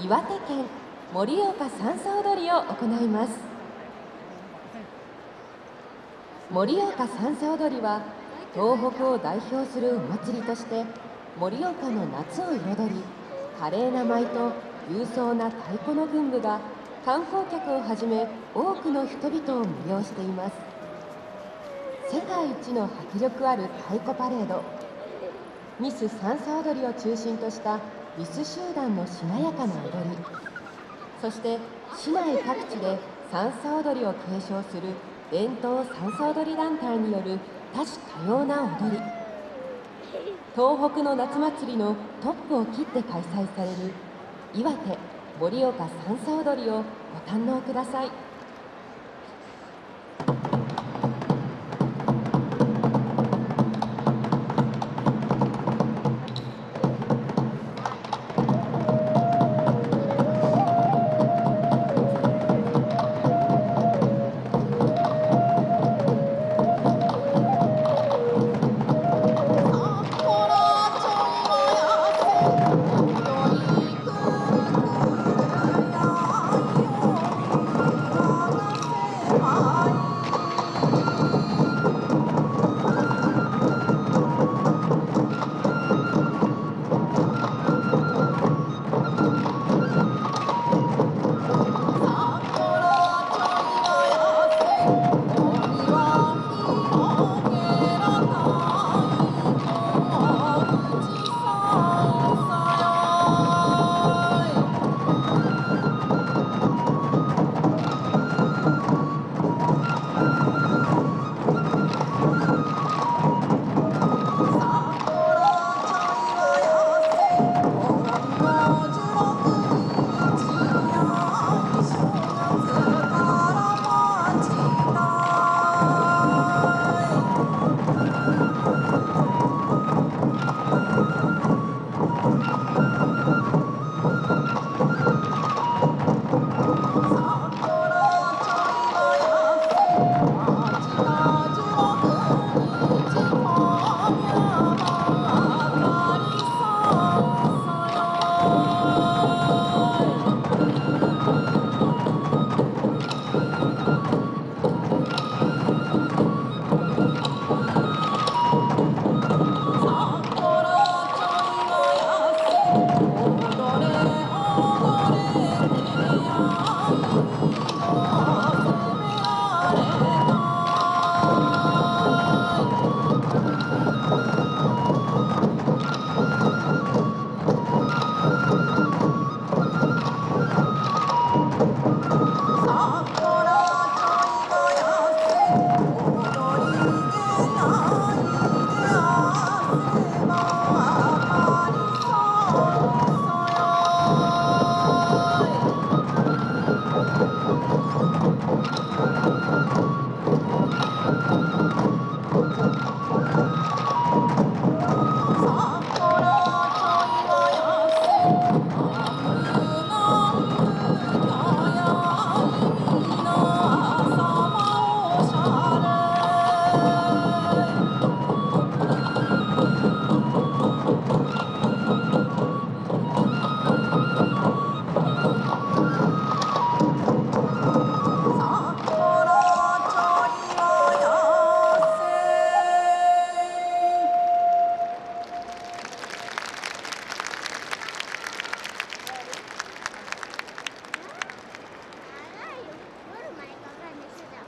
岩手県盛岡三叉踊りを行います。盛岡三叉踊りは東北を代表するお祭りとして盛岡の夏を彩り華麗な舞と勇壮な太鼓の群舞が観光客をはじめ多くの人々を魅了しています。世界一の迫力ある太鼓パレードミス三叉踊りを中心としたミス集団のしなやかな踊りそして市内各地で三叉踊りを継承する伝統三叉踊り団体による多種多様な踊り東北の夏祭りのトップを切って開催される岩手盛岡三叉踊りをご堪能ください。Oh.